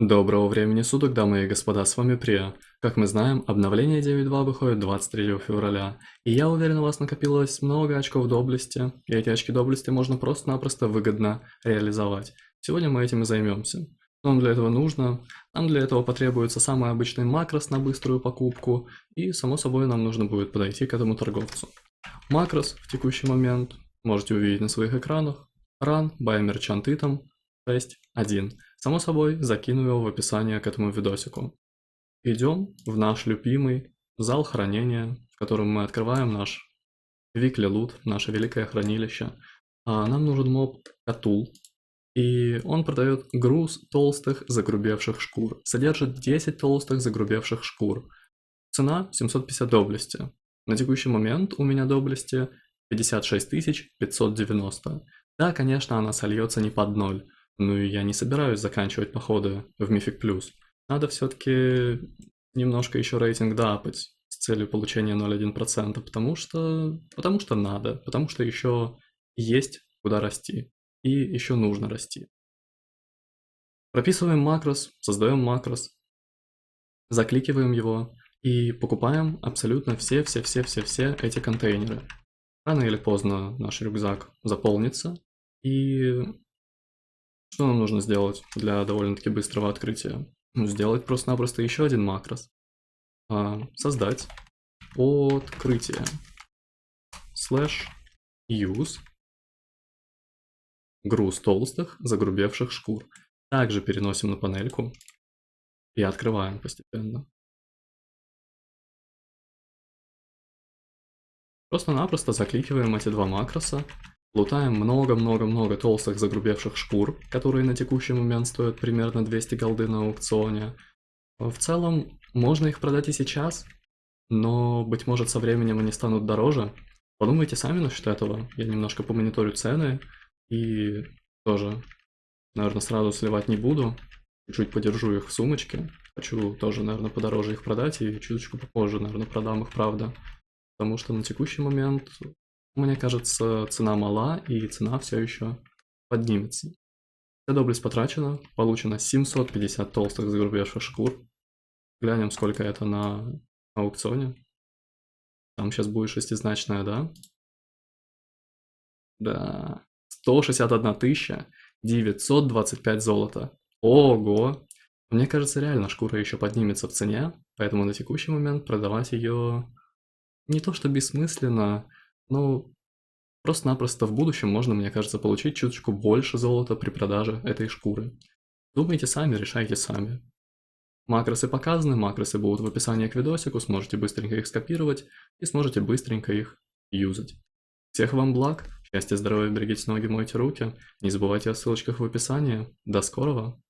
Доброго времени суток, дамы и господа, с вами Прия. Как мы знаем, обновление 9.2 выходит 23 февраля, и я уверен, у вас накопилось много очков доблести, и эти очки доблести можно просто-напросто выгодно реализовать. Сегодня мы этим и займемся. Что нам для этого нужно? Нам для этого потребуется самый обычный макрос на быструю покупку, и само собой нам нужно будет подойти к этому торговцу. Макрос в текущий момент можете увидеть на своих экранах. Run by Merchant Item 6.1. Само собой, закину его в описание к этому видосику. Идем в наш любимый зал хранения, в котором мы открываем наш Weekly Loot, наше великое хранилище. А нам нужен моб Катул, и он продает груз толстых загрубевших шкур. Содержит 10 толстых загрубевших шкур. Цена 750 доблести. На текущий момент у меня доблести 56 590. Да, конечно, она сольется не под ноль, ну и я не собираюсь заканчивать походы в Мифик Плюс. Надо все-таки немножко еще рейтинг дапать с целью получения 0,1%, потому что... потому что надо, потому что еще есть куда расти. И еще нужно расти. Прописываем макрос, создаем макрос, закликиваем его и покупаем абсолютно все-все-все-все-все эти контейнеры. Рано или поздно наш рюкзак заполнится, и что нам нужно сделать для довольно-таки быстрого открытия? Ну, сделать просто-напросто еще один макрос. А, создать открытие. Slash use груз толстых, загрубевших шкур. Также переносим на панельку и открываем постепенно. Просто-напросто закликиваем эти два макроса Лутаем много-много-много толстых загрубевших шкур, которые на текущий момент стоят примерно 200 голды на аукционе. В целом, можно их продать и сейчас, но, быть может, со временем они станут дороже. Подумайте сами насчет этого. Я немножко помониторю цены и тоже, наверное, сразу сливать не буду. Чуть подержу их в сумочке. Хочу тоже, наверное, подороже их продать и чуточку попозже, наверное, продам их, правда. Потому что на текущий момент мне кажется, цена мала, и цена все еще поднимется. Вся доблесть потрачена, получено 750 толстых загрубевших шкур. Глянем, сколько это на аукционе. Там сейчас будет шестизначная, да? Да. 161 тысяча 925 золота. Ого! Мне кажется, реально шкура еще поднимется в цене, поэтому на текущий момент продавать ее не то что бессмысленно, ну, просто-напросто в будущем можно, мне кажется, получить чуточку больше золота при продаже этой шкуры. Думайте сами, решайте сами. Макросы показаны, макросы будут в описании к видосику, сможете быстренько их скопировать и сможете быстренько их юзать. Всех вам благ, счастья, здоровья, берегите ноги, мойте руки, не забывайте о ссылочках в описании. До скорого!